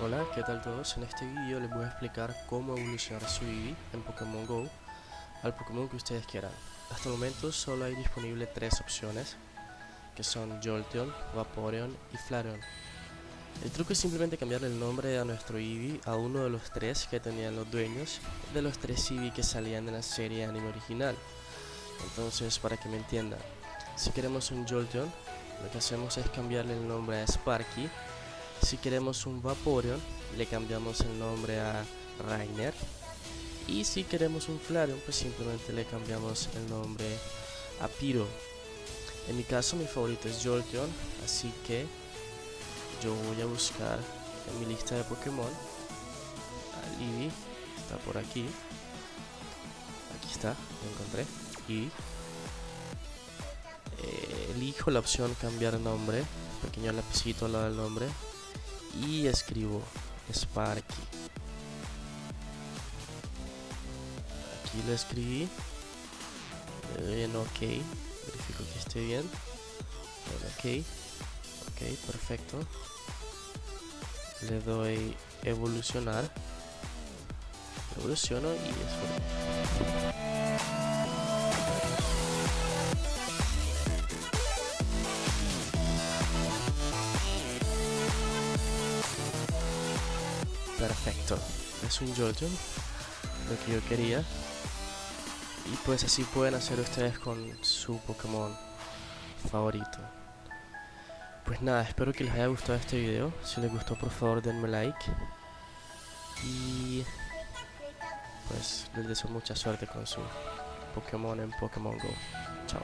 Hola, ¿qué tal todos? En este vídeo les voy a explicar cómo evolucionar su Eevee en Pokémon GO al Pokémon que ustedes quieran. Hasta el momento solo hay disponible tres opciones, que son Jolteon, Vaporeon y Flareon. El truco es simplemente cambiarle el nombre a nuestro Eevee a uno de los tres que tenían los dueños de los tres Eevee que salían de la serie anime original. Entonces, para que me entiendan, si queremos un Jolteon, lo que hacemos es cambiarle el nombre a Sparky si queremos un Vaporeon, le cambiamos el nombre a Rainer. Y si queremos un Flareon, pues simplemente le cambiamos el nombre a Pyro. En mi caso, mi favorito es Jolteon, así que yo voy a buscar en mi lista de Pokémon a Eevee, está por aquí. Aquí está, lo encontré. Y eh, elijo la opción cambiar nombre, pequeño lapicito al lado del nombre, y escribo Sparky. Aquí lo escribí. Le doy en OK. Verifico que esté bien. ok. Ok, perfecto. Le doy evolucionar. Evoluciono y es Perfecto. Es un Jojo. Lo que yo quería. Y pues así pueden hacer ustedes con su Pokémon favorito. Pues nada, espero que les haya gustado este video. Si les gustó, por favor, denme like. Y pues les deseo mucha suerte con su Pokémon en Pokémon Go. Chao.